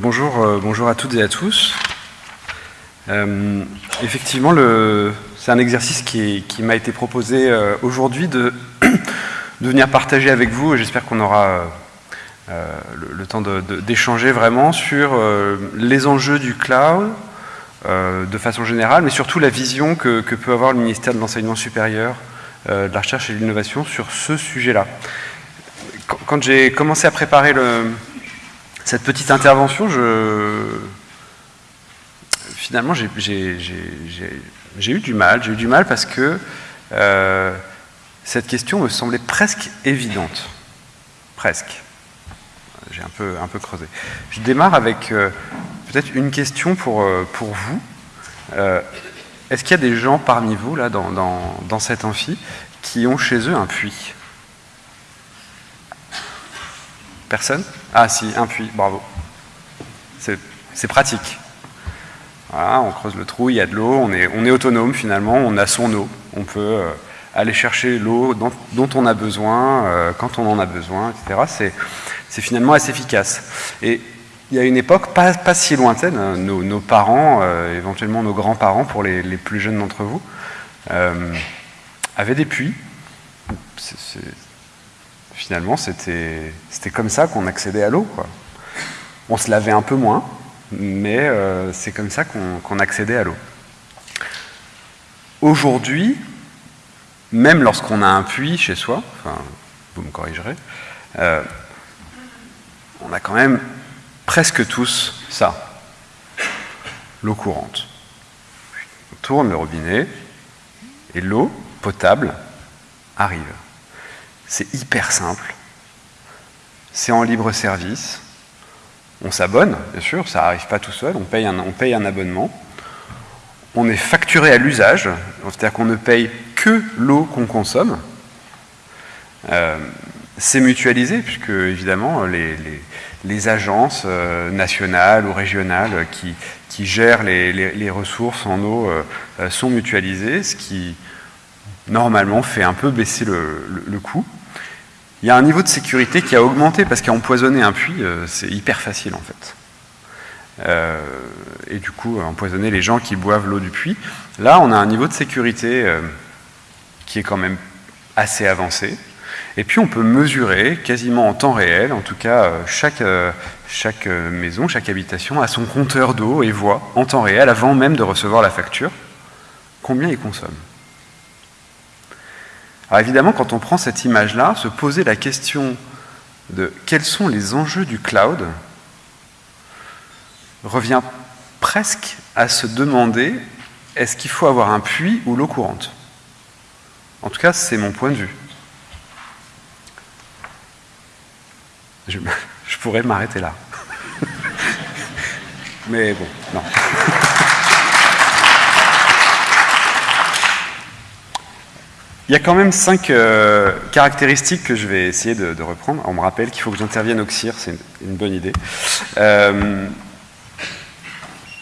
Bonjour, euh, bonjour à toutes et à tous. Euh, effectivement, c'est un exercice qui, m'a été proposé euh, aujourd'hui de, venir partager avec vous. J'espère qu'on aura le, temps d'échanger vraiment sur les enjeux du cloud de façon générale, mais surtout la vision que peut avoir le ministère de l'Enseignement supérieur, de la Recherche et de l'Innovation sur ce sujet-là. Quand j'ai commencé à préparer le, cette petite intervention, je... finalement, j'ai eu du mal. J'ai eu du mal parce que euh, cette question me semblait presque évidente. Presque. J'ai un peu, creusé. Je démarre avec euh, peut-être une question pour, euh, vous. Est-ce qu'il y a des gens parmi vous, là, dans, dans cet amphi, qui ont chez eux un puits? Personne Ah si, un puits, bravo. C'est pratique. Voilà, on creuse le trou, il y a de l'eau, on est, on est, autonome finalement, on a son eau. On peut euh, aller chercher l'eau dont, on a besoin, euh, quand on en a besoin, etc. C'est finalement assez efficace. Et il y a une époque pas, si lointaine, hein, nos, parents, euh, éventuellement nos grands-parents pour les, plus jeunes d'entre vous, avaient des puits. Finalement, c'était comme ça qu'on accédait à l'eau. On se lavait un peu moins, mais euh, c'est comme ça qu'on accédait à l'eau. Aujourd'hui, même lorsqu'on a un puits chez soi, enfin, vous me corrigerez, euh, on a quand même presque tous ça, l'eau courante. On tourne le robinet et l'eau potable arrive. C'est hyper simple. C'est en libre service. On s'abonne, bien sûr, ça n'arrive pas tout seul, on paye un, abonnement. On est facturé à l'usage, c'est-à-dire qu'on ne paye que l'eau qu'on consomme. Euh, c'est mutualisé, puisque évidemment, les, agences euh, nationales ou régionales qui, gèrent les, ressources en eau euh, sont mutualisées, ce qui normalement fait un peu baisser le coût. Il y a un niveau de sécurité qui a augmenté parce qu'empoisonner un puits, euh, c'est hyper facile en fait. Euh, et du coup, empoisonner les gens qui boivent l'eau du puits. Là, on a un niveau de sécurité euh, qui est quand même assez avancé. Et puis, on peut mesurer quasiment en temps réel, en tout cas, chaque, chaque maison, chaque habitation a son compteur d'eau et voit en temps réel, avant même de recevoir la facture, combien il consomme? Alors évidemment, quand on prend cette image-là, se poser la question de quels sont les enjeux du cloud revient presque à se demander est-ce qu'il faut avoir un puits ou l'eau courante? En tout cas, c'est mon point de vue. Je, pourrais m'arrêter là. Mais bon, non. Il y a quand même cinq euh, caractéristiques que je vais essayer de, reprendre. On me rappelle qu'il faut que j'intervienne au CIR, c'est une, bonne idée. Euh,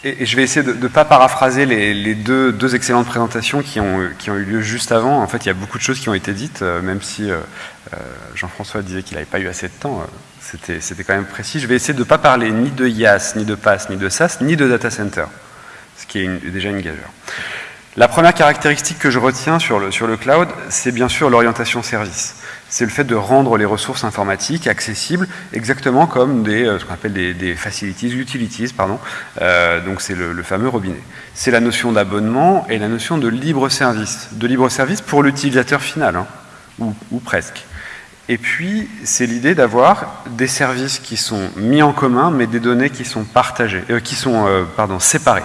et, je vais essayer de ne pas paraphraser les, deux, excellentes présentations qui ont, qui ont, eu lieu juste avant. En fait, il y a beaucoup de choses qui ont été dites, euh, même si Jean-François disait qu'il n'avait pas eu assez de temps. C'était quand même précis. Je vais essayer de ne pas parler ni de IaaS, ni de PaaS, ni de SaaS, ni de data center, ce qui est déjà une gageure. La première caractéristique que je retiens sur le, cloud, c'est bien sûr l'orientation service. C'est le fait de rendre les ressources informatiques accessibles exactement comme des, euh, ce qu'on appelle des, facilities, utilities, pardon. Euh, donc c'est le, fameux robinet. C'est la notion d'abonnement et la notion de libre service. De libre service pour l'utilisateur final, hein, ou, presque. Et puis, c'est l'idée d'avoir des services qui sont mis en commun, mais des données qui sont partagées, euh, qui sont séparées.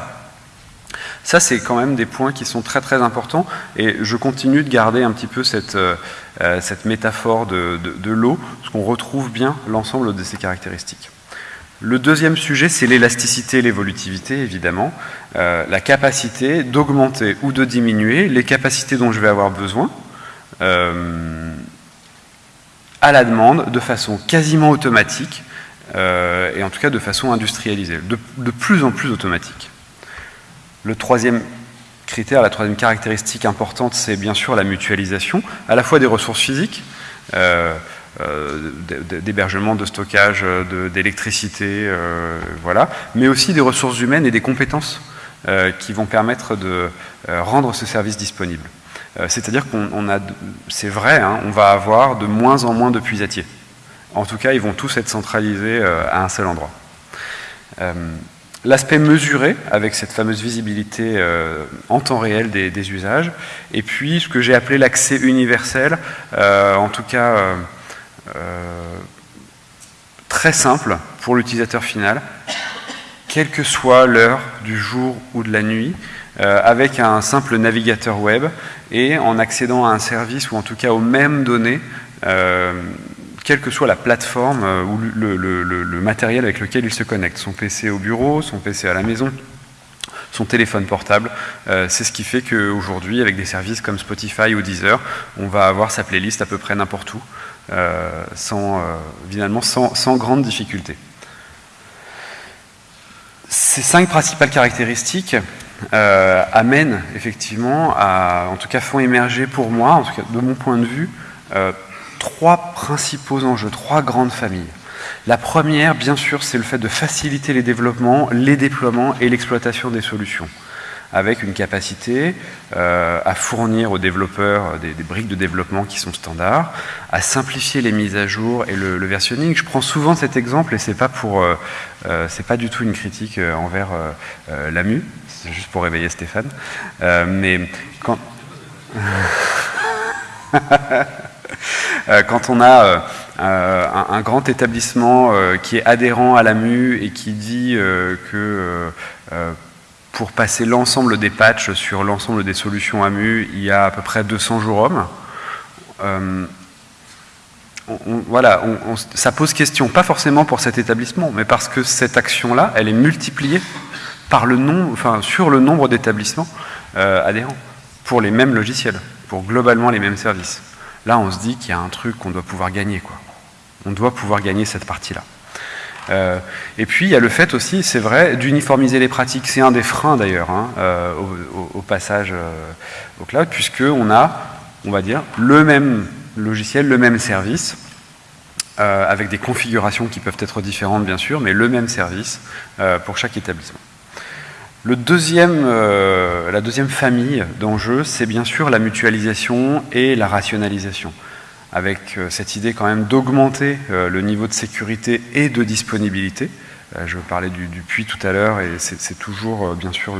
Ça, c'est quand même des points qui sont très très importants et je continue de garder un petit peu cette, euh, euh, métaphore de, l'eau, parce qu'on retrouve bien l'ensemble de ces caractéristiques. Le deuxième sujet, c'est l'élasticité et l'évolutivité, évidemment. Euh, la capacité d'augmenter ou de diminuer les capacités dont je vais avoir besoin à la demande de façon quasiment automatique et en tout cas de façon industrialisée, de plus en plus automatique. Le troisième critère, la troisième caractéristique importante, c'est bien sûr la mutualisation, à la fois des ressources physiques, euh, d'hébergement, de, stockage, d'électricité, voilà, mais aussi des ressources humaines et des compétences qui vont permettre de rendre ce service disponible. C'est-à-dire qu'on a, c'est vrai, hein, on va avoir de moins en moins de puisatiers. En tout cas, ils vont tous être centralisés à un seul endroit. L'aspect mesuré, avec cette fameuse visibilité euh, en temps réel des, usages, et puis ce que j'ai appelé l'accès universel, euh, en tout cas euh, très simple pour l'utilisateur final, quelle que soit l'heure du jour ou de la nuit, avec un simple navigateur web et en accédant à un service ou en tout cas aux mêmes données quelle que soit la plateforme euh, ou le, matériel avec lequel il se connecte, son PC au bureau, son PC à la maison, son téléphone portable. Euh, c'est ce qui fait qu'aujourd'hui, avec des services comme Spotify ou Deezer, on va avoir sa playlist à peu près n'importe où, euh, sans, finalement sans, sans, grande difficulté. Ces cinq principales caractéristiques amènent effectivement à, en tout cas font émerger pour moi, en tout cas de mon point de vue, trois principaux enjeux, trois grandes familles. La première, bien sûr, c'est le fait de faciliter les développements, les déploiements et l'exploitation des solutions, avec une capacité euh, à fournir aux développeurs des, briques de développement qui sont standards, à simplifier les mises à jour et le, versionning. Je prends souvent cet exemple et c'est pas euh, euh, pas du tout une critique envers l'AMU, c'est juste pour réveiller Stéphane, mais quand Euh, quand on a euh, euh, un, grand établissement qui est adhérent à la MU et qui dit que pour passer l'ensemble des patchs sur l'ensemble des solutions AMU, il y a à peu près 200 jours hommes. voilà, ça pose question, pas forcément pour cet établissement, mais parce que cette action-là, elle est multipliée par le enfin, sur le nombre d'établissements adhérents, pour les mêmes logiciels, pour globalement les mêmes services. Là, on se dit qu'il y a un truc qu'on doit pouvoir gagner. On doit pouvoir gagner cette partie-là. Euh, et puis, il y a le fait aussi, c'est vrai, d'uniformiser les pratiques. C'est un des freins, d'ailleurs, hein, euh, au, passage euh, au cloud, puisqu'on a, on va dire, le même logiciel, le même service, avec des configurations qui peuvent être différentes, bien sûr, mais le même service pour chaque établissement. Euh, la deuxième famille d'enjeux, c'est bien sûr la mutualisation et la rationalisation, avec euh, cette idée quand même d'augmenter euh, le niveau de sécurité et de disponibilité. je parlais du, puits tout à l'heure et c'est toujours bien sûr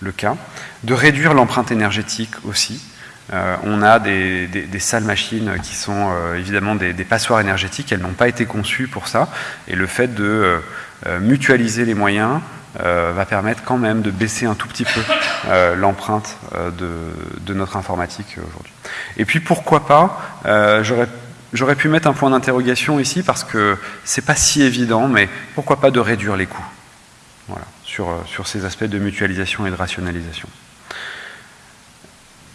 le, cas. De réduire l'empreinte énergétique aussi. on a des, salles machines qui sont évidemment des, des, passoires énergétiques, elles n'ont pas été conçues pour ça, et le fait de mutualiser les moyens, va permettre quand même de baisser un tout petit peu euh, l'empreinte euh, de, notre informatique aujourd'hui. Et puis pourquoi pas, j'aurais pu mettre un point d'interrogation ici parce que c'est pas si évident, mais pourquoi pas de réduire les coûts voilà, sur ces aspects de mutualisation et de rationalisation.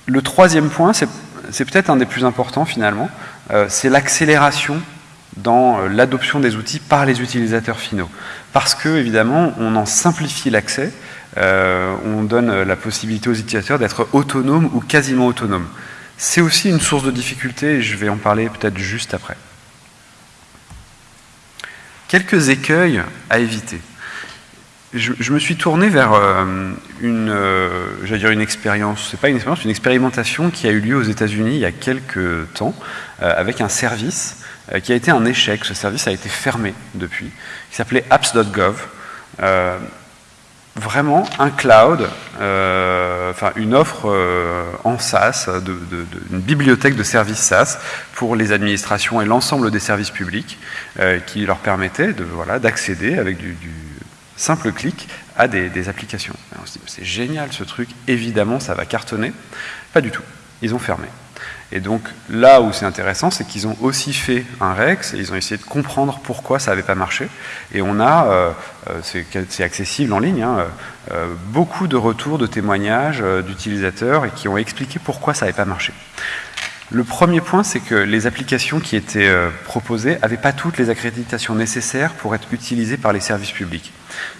Le troisième point, c'est peut-être un des plus importants finalement, c'est l'accélération dans euh, l'adoption des outils par les utilisateurs finaux. Parce que, évidemment, on en simplifie l'accès, euh, on donne la possibilité aux utilisateurs d'être autonomes ou quasiment autonomes. C'est aussi une source de difficulté, et je vais en parler peut-être juste après. Quelques écueils à éviter. Je, me suis tourné vers euh, une, dire une expérience, c'est pas une expérience, une expérimentation qui a eu lieu aux États-Unis il y a quelques temps, avec un service euh, qui a été un échec. Ce service a été fermé depuis, qui s'appelait apps.gov. Euh, vraiment un cloud, euh, enfin une offre en SaaS, une bibliothèque de services SaaS pour les administrations et l'ensemble des services publics, qui leur permettait de voilà d'accéder avec du, simple clic à des applications. on se dit c'est génial ce truc, évidemment ça va cartonner. Pas du tout, ils ont fermé. Et donc là où c'est intéressant, c'est qu'ils ont aussi fait un REX et ils ont essayé de comprendre pourquoi ça n'avait pas marché. Et on a, euh, euh, c'est accessible en ligne, hein, euh, beaucoup de retours, de témoignages d'utilisateurs et qui ont expliqué pourquoi ça n'avait pas marché. Le premier point, c'est que les applications qui étaient proposées n'avaient pas toutes les accréditations nécessaires pour être utilisées par les services publics.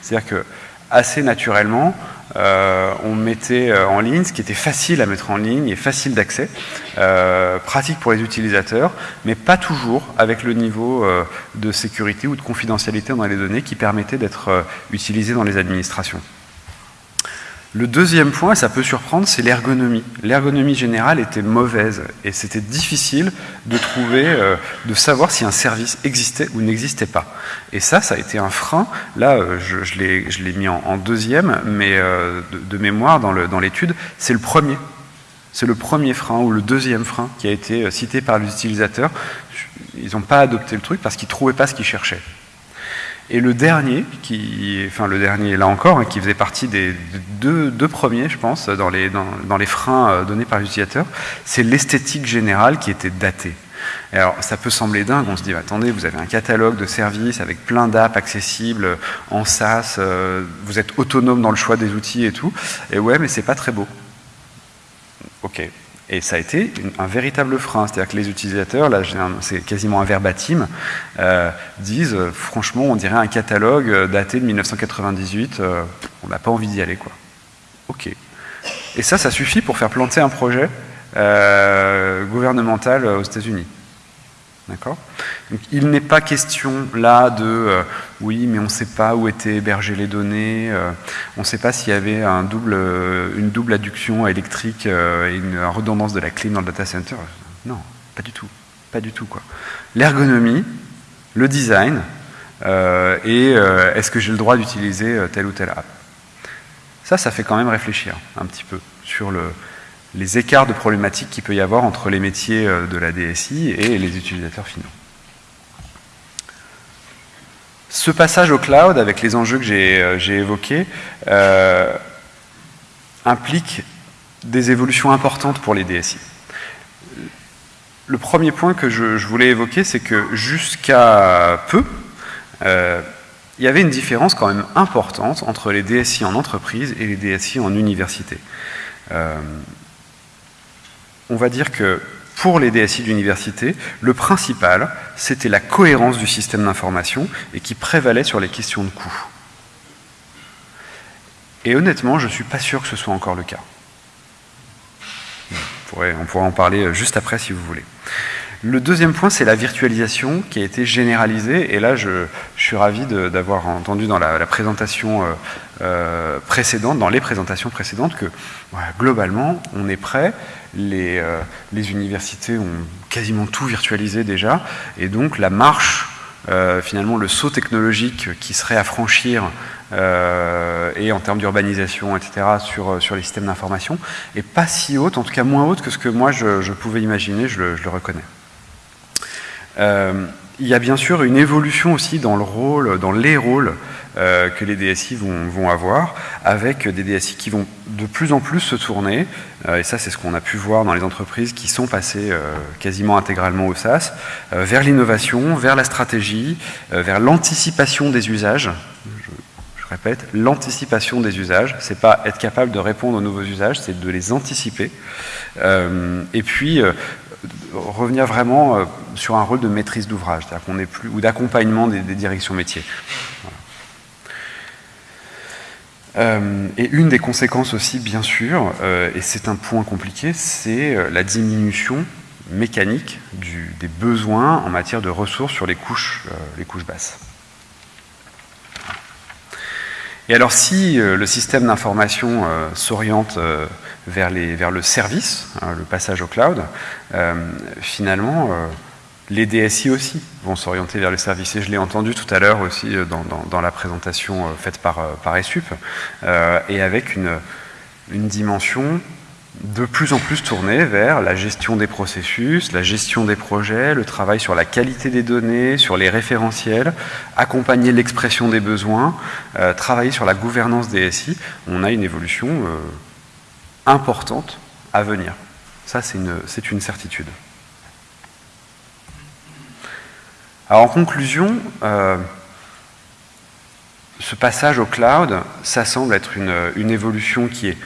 C'est-à-dire que assez naturellement, on mettait en ligne ce qui était facile à mettre en ligne et facile d'accès, pratique pour les utilisateurs, mais pas toujours avec le niveau de sécurité ou de confidentialité dans les données qui permettait d'être utilisé dans les administrations. Le deuxième point, et ça peut surprendre, c'est l'ergonomie. L'ergonomie générale était mauvaise et c'était difficile de trouver, euh, de savoir si un service existait ou n'existait pas. Et ça, ça a été un frein. Là, euh, je, l'ai mis en, deuxième, mais euh, de, mémoire dans l'étude, c'est le premier. C'est le premier frein ou le deuxième frein qui a été cité par les utilisateurs. Ils n'ont pas adopté le truc parce qu'ils ne trouvaient pas ce qu'ils cherchaient. Et le dernier, qui, enfin le dernier là encore, hein, qui faisait partie des deux, premiers, je pense, dans les, dans, les freins euh, donnés par l'utilisateur, c'est l'esthétique générale qui était datée. alors, ça peut sembler dingue, on se dit, attendez, vous avez un catalogue de services avec plein d'apps accessibles en SaaS, euh, vous êtes autonome dans le choix des outils et tout, et ouais, mais c'est pas très beau. Ok, et ça a été un véritable frein, c'est-à-dire que les utilisateurs, là c'est quasiment un verbatim, euh, disent euh, franchement on dirait un catalogue euh, daté de 1998, on n'a pas envie d'y aller quoi. Ok. Et ça, ça suffit pour faire planter un projet gouvernemental aux États-Unis. D'accord Il n'est pas question là de euh, oui, mais on ne sait pas où étaient hébergées les données, euh, on ne sait pas s'il y avait euh, une double adduction électrique et une redondance de la clim dans le data center. Non, pas du tout. Pas du tout. quoi. L'ergonomie, le design, et est-ce que j'ai le droit d'utiliser telle ou telle app? Ça, ça fait quand même réfléchir un petit peu sur le, les écarts de problématiques qu'il peut y avoir entre les métiers euh, de la DSI et les utilisateurs finaux. Ce passage au cloud, avec les enjeux que j'ai euh, évoqués, euh, implique des évolutions importantes pour les DSI. Le premier point que je, voulais évoquer, c'est que jusqu'à peu, il y avait une différence quand même importante entre les DSI en entreprise et les DSI en université on va dire que pour les DSI d'université, le principal, c'était la cohérence du système d'information et qui prévalait sur les questions de coût. Et honnêtement, je ne suis pas sûr que ce soit encore le cas. On pourrait, en parler juste après si vous voulez. Le deuxième point, c'est la virtualisation qui a été généralisée. Et là, je, suis ravi d'avoir entendu dans la, présentation euh, euh, précédente, dans les présentations précédentes, que globalement, on est prêt. Les, euh, les, universités ont quasiment tout virtualisé déjà. Et donc, la marche, finalement, le saut technologique qui serait à franchir et en termes d'urbanisation, etc., sur, les systèmes d'information, est pas si haute, en tout cas moins haute que ce que moi je, pouvais imaginer, je le reconnais. Euh, il y a bien sûr une évolution aussi dans le rôle, dans les rôles euh, que les DSI vont, avoir, avec des DSI qui vont de plus en plus se tourner, euh, et ça c'est ce qu'on a pu voir dans les entreprises qui sont passées quasiment intégralement au SaaS, vers l'innovation, vers la stratégie, vers l'anticipation des usages. Je, répète, l'anticipation des usages, c'est pas être capable de répondre aux nouveaux usages, c'est de les anticiper. et puis revenir vraiment euh, sur un rôle de maîtrise d'ouvrage, c'est-à-dire qu'on est plus ou d'accompagnement des, directions métiers. Euh, et une des conséquences aussi, bien sûr, euh, et c'est un point compliqué, c'est la diminution mécanique des besoins en matière de ressources sur les couches, basses. Et alors si le système d'information s'oriente vers, le service, hein, le passage au cloud, euh, finalement, euh, les DSI aussi vont s'orienter vers le service. Et je l'ai entendu tout à l'heure aussi euh, dans, la présentation faite par, par ESUP, et avec une, dimension de plus en plus tournée vers la gestion des processus, la gestion des projets, le travail sur la qualité des données, sur les référentiels, accompagner l'expression des besoins, travailler sur la gouvernance des. On a une évolution importante à venir. Ça, c'est une, certitude. Alors, en conclusion, euh, ce passage au cloud, ça semble être une, évolution qui est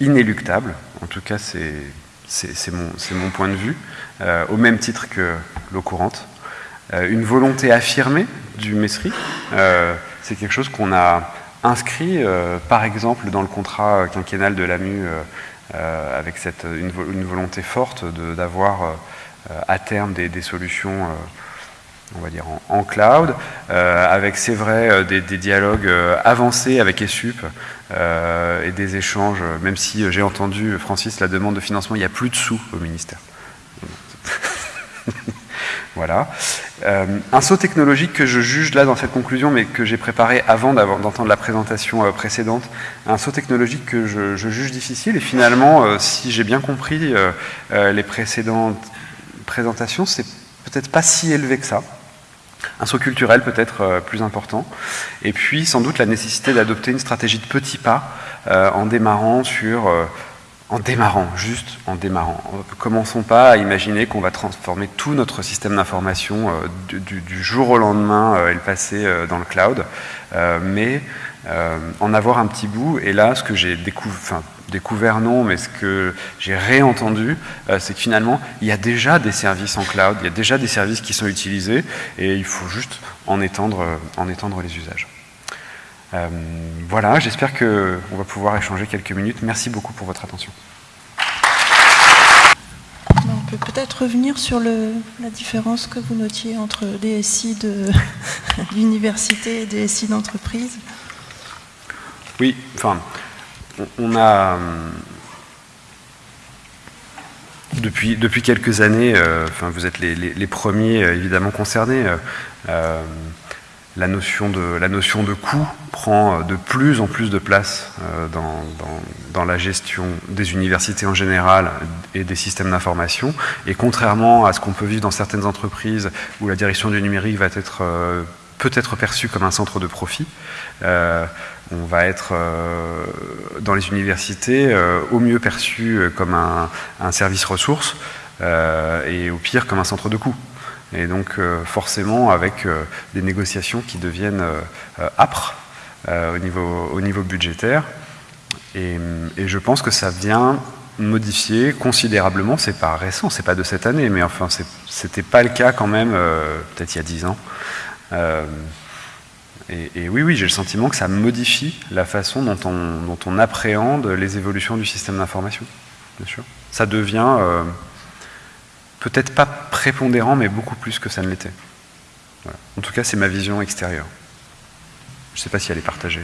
inéluctable. En tout cas, c'est mon, point de vue, euh, au même titre que l'eau courante. Euh, une volonté affirmée du Messery, c'est quelque chose qu'on a inscrit, par exemple, dans le contrat quinquennal de l'AMU, avec cette, une, volonté forte d'avoir à terme des solutions on va dire en, cloud, euh, avec c'est vrai euh, des, dialogues euh, avancés avec ESUP et des échanges, même si j'ai entendu Francis la demande de financement, il n'y a plus de sous au ministère. voilà. un saut technologique que je juge là dans cette conclusion, mais que j'ai préparé avant d'entendre la présentation précédente, un saut technologique que je, je juge difficile, et finalement, si j'ai bien compris les précédentes présentations, c'est peut-être pas si élevé que ça un saut culturel peut-être euh, plus important, et puis sans doute la nécessité d'adopter une stratégie de petits pas euh, en démarrant sur... Euh, en démarrant, juste en démarrant. Commençons pas à imaginer qu'on va transformer tout notre système d'information du, jour au lendemain et le passer dans le cloud, mais en avoir un petit bout. Et là, ce que j'ai découvert, découvert non, mais ce que j'ai réentendu, euh, c'est que finalement, il y a déjà des services en cloud, il y a déjà des services qui sont utilisés, et il faut juste en étendre, euh, en étendre les usages. Euh, voilà, j'espère qu'on va pouvoir échanger quelques minutes. Merci beaucoup pour votre attention. On peut peut-être revenir sur le, la différence que vous notiez entre DSI de l'université et DSI d'entreprise. Oui, enfin, on a euh, depuis, quelques années, euh, enfin, vous êtes les, premiers euh, évidemment concernés, la, notion de, coût prend de plus en plus de place dans, dans, la gestion des universités en général et des systèmes d'information. Et contrairement à ce qu'on peut vivre dans certaines entreprises où la direction du numérique va être peut être perçue comme un centre de profit, on va être euh, dans les universités euh, au mieux perçu euh, comme un, service ressource et au pire comme un centre de coût. Et donc forcément avec des négociations qui deviennent âpres au, niveau, au niveau budgétaire. Et, je pense que ça vient modifier considérablement, c'est pas récent, c'est pas de cette année, mais enfin c'était pas le cas quand même peut-être il y a dix ans. Et, oui, oui, j'ai le sentiment que ça modifie la façon dont on, appréhende les évolutions du système d'information, bien sûr. Ça devient euh, peut-être pas prépondérant, mais beaucoup plus que ça ne l'était. En tout cas, c'est ma vision extérieure. Je ne sais pas si elle est partagée.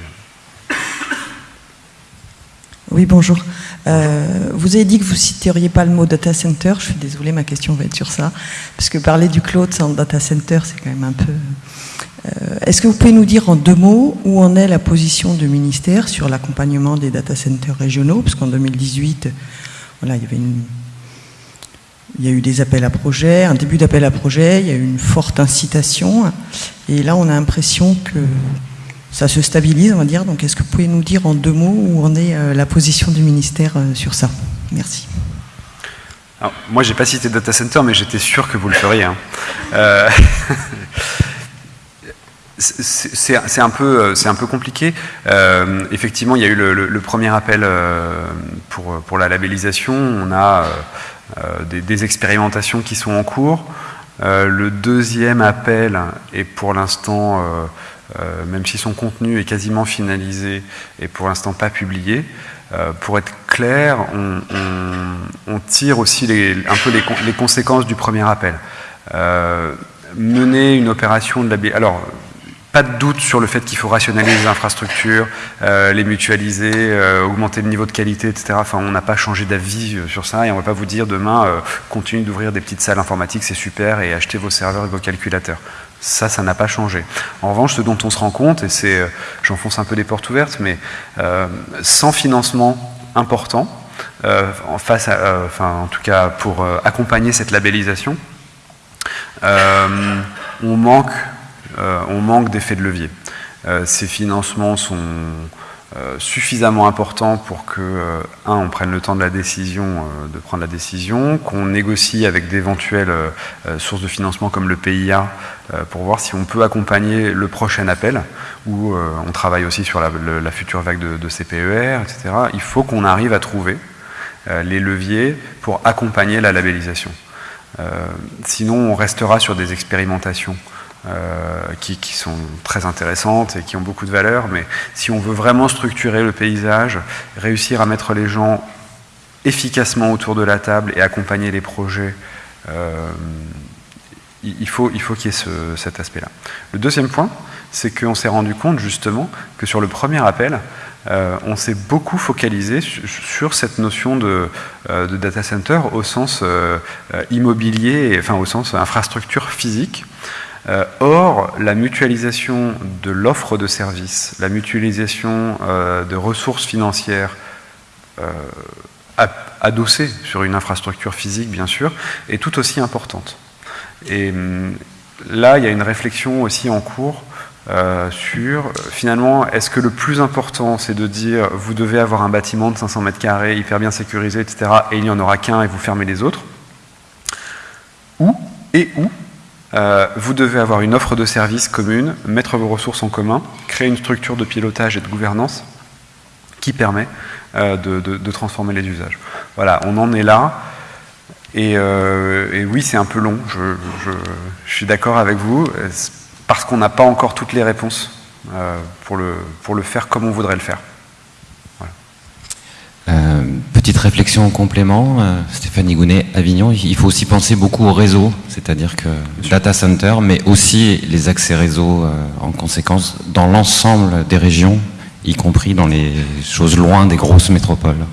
Oui, bonjour. Euh, vous avez dit que vous ne citeriez pas le mot data center. Je suis désolée, ma question va être sur ça. Parce que parler du cloud sans data center, c'est quand même un peu est-ce que vous pouvez nous dire en deux mots où en est la position du ministère sur l'accompagnement des data centers régionaux? Parce qu'en 2018, voilà, il y avait il y a eu des appels à projets, un début d'appel à projet, il y a eu une forte incitation, et là on a l'impression que ça se stabilise, on va dire. Donc est-ce que vous pouvez nous dire en deux mots où en est euh, la position du ministère euh, sur ça? Merci. Alors, moi, j'ai pas cité data center, mais j'étais sûr que vous le feriez. Hein. C'est un, peu, euh, compliqué. Euh, effectivement, il y a eu le, premier appel euh, pour, la labellisation. On a des, expérimentations qui sont en cours. le deuxième appel est pour l'instant, même si son contenu est quasiment finalisé, est pour l'instant pas publié. pour être clair, on, tire aussi un peu les, les, conséquences du premier appel. mener une opération de labellisation... Alors, pas de doute sur le fait qu'il faut rationaliser les infrastructures, euh, les mutualiser, euh, augmenter le niveau de qualité, etc. Enfin, on n'a pas changé d'avis euh, sur ça et on ne va pas vous dire demain, euh, continuez d'ouvrir des petites salles informatiques, c'est super, et achetez vos serveurs et vos calculateurs. Ça, ça n'a pas changé. En revanche, ce dont on se rend compte, et c'est, j'enfonce un peu des portes ouvertes, mais sans financement important, en face, enfin, en tout cas pour accompagner cette labellisation, on manque euh, on manque d'effet de levier. Euh, ces financements sont euh, suffisamment importants pour que, un, on prenne le temps de la décision, de prendre la décision, qu'on négocie avec d'éventuelles sources de financement comme le PIA pour voir si on peut accompagner le prochain appel, où on travaille aussi sur la, future vague de, CPER, etc. Il faut qu'on arrive à trouver les leviers pour accompagner la labellisation. sinon, on restera sur des expérimentations qui, qui, sont très intéressantes et qui ont beaucoup de valeur, mais si on veut vraiment structurer le paysage, réussir à mettre les gens efficacement autour de la table et accompagner les projets, euh, il faut qu'il y ait ce, cet aspect-là. Le deuxième point, c'est qu'on s'est rendu compte justement que sur le premier appel, euh, on s'est beaucoup focalisé sur cette notion de, euh, data center au sens euh, immobilier, enfin au sens infrastructure physique. Euh, or, la mutualisation de l'offre de services, la mutualisation euh, de ressources financières adossée sur une infrastructure physique, bien sûr, est tout aussi importante. Et hum, là, il y a une réflexion aussi en cours euh, sur, finalement, est-ce que le plus important, c'est de dire, vous devez avoir un bâtiment de 500 mètres carrés, hyper bien sécurisé, etc., et il n'y en aura qu'un et vous fermez les autres? Ou, et où, euh, vous devez avoir une offre de service commune, mettre vos ressources en commun, créer une structure de pilotage et de gouvernance qui permet euh, de, transformer les usages. Voilà, on en est là. Et, euh, oui, c'est un peu long, je, suis d'accord avec vous, parce qu'on n'a pas encore toutes les réponses pour, le, pour le faire comme on voudrait le faire. Petite réflexion en complément, Stéphanie Gounet, Avignon, il faut aussi penser beaucoup au réseau, c'est-à-dire que data center, mais aussi les accès réseau en conséquence dans l'ensemble des régions y compris dans les choses loin des grosses métropoles.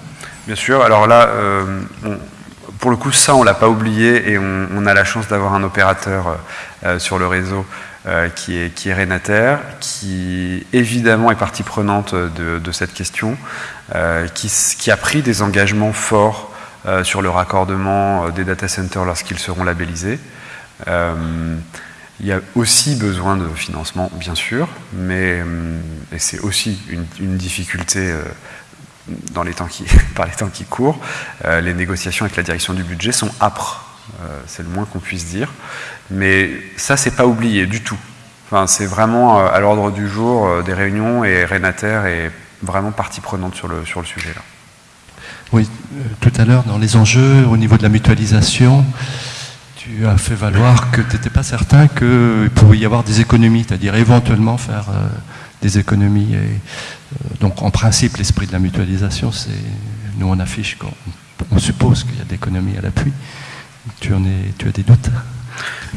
Bien sûr, alors là, euh, pour le coup, ça, on ne l'a pas oublié et on, a la chance d'avoir un opérateur euh, euh, sur le réseau qui, est, qui Renater, qui évidemment est partie prenante de, cette question, qui, qui, a pris des engagements forts sur le raccordement des data centers lorsqu'ils seront labellisés. Il y a aussi besoin de financement, bien sûr, mais c'est aussi une, difficulté euh, dans les temps qui, par les temps qui courent. Euh, les négociations avec la direction du budget sont âpres, euh, c'est le moins qu'on puisse dire. Mais ça, c'est pas oublié du tout. Enfin, c'est vraiment à l'ordre du jour des réunions et Renater est vraiment partie prenante sur le, sur le sujet là. Oui, tout à l'heure, dans les enjeux au niveau de la mutualisation, tu as fait valoir que tu n'étais pas certain qu'il pouvait y avoir des économies, c'est-à-dire éventuellement faire euh, des économies. Et, euh, donc en principe, l'esprit de la mutualisation, c'est nous on affiche qu'on on suppose qu'il y a des économies à l'appui. Tu, en es, tu as des doutes?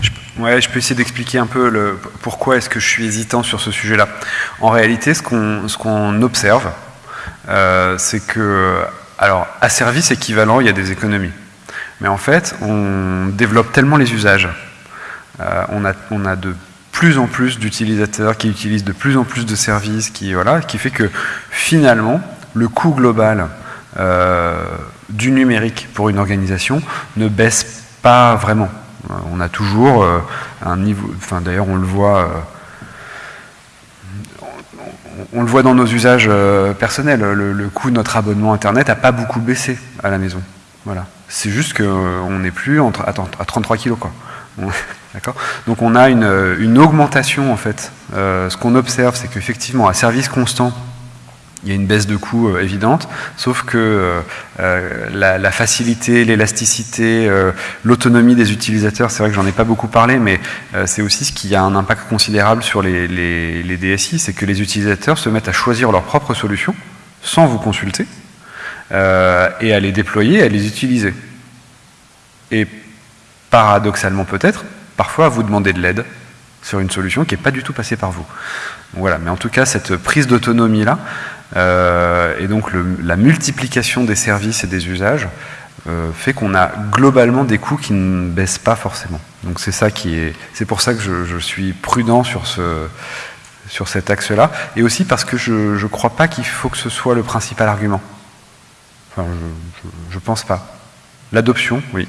Je, ouais, je peux essayer d'expliquer un peu le, pourquoi est-ce que je suis hésitant sur ce sujet-là. En réalité, ce qu'on qu'on observe, euh, c'est que, alors, à service équivalent, il y a des économies. Mais en fait, on développe tellement les usages. Euh, on, a, on a de plus en plus d'utilisateurs qui utilisent de plus en plus de services, qui, voilà, qui fait que finalement, le coût global euh, du numérique pour une organisation ne baisse pas vraiment. Euh, on a toujours un niveau, enfin d'ailleurs on le voit, on, le voit dans nos usages personnels, le, coût de notre abonnement Internet n'a pas beaucoup baissé à la maison. Voilà. C'est juste qu'on euh, n'est plus entre, à, 33 kilos. Quoi. D'accord Donc on a une, augmentation en fait. Euh, ce qu'on observe, c'est qu'effectivement, à service constant, il y a une baisse de coût euh, évidente, sauf que la, facilité, l'élasticité, l'autonomie des utilisateurs, c'est vrai que j'en ai pas beaucoup parlé, mais c'est aussi ce qui a un impact considérable sur les, DSI, c'est que les utilisateurs se mettent à choisir leur propre solution sans vous consulter, euh, et à les déployer, à les utiliser. Et paradoxalement peut-être, parfois à vous demander de l'aide sur une solution qui n'est pas du tout passée par vous. voilà, mais en tout cas, cette prise d'autonomie-là, euh, et donc la multiplication des services et des usages, euh, fait qu'on a globalement des coûts qui ne baissent pas forcément. Donc c'est ça qui est, c'est pour ça que je, je, suis prudent sur ce, sur cet axe-là, et aussi parce que je ne crois pas qu'il faut que ce soit le principal argument. Enfin, je, je pense pas. L'adoption, oui,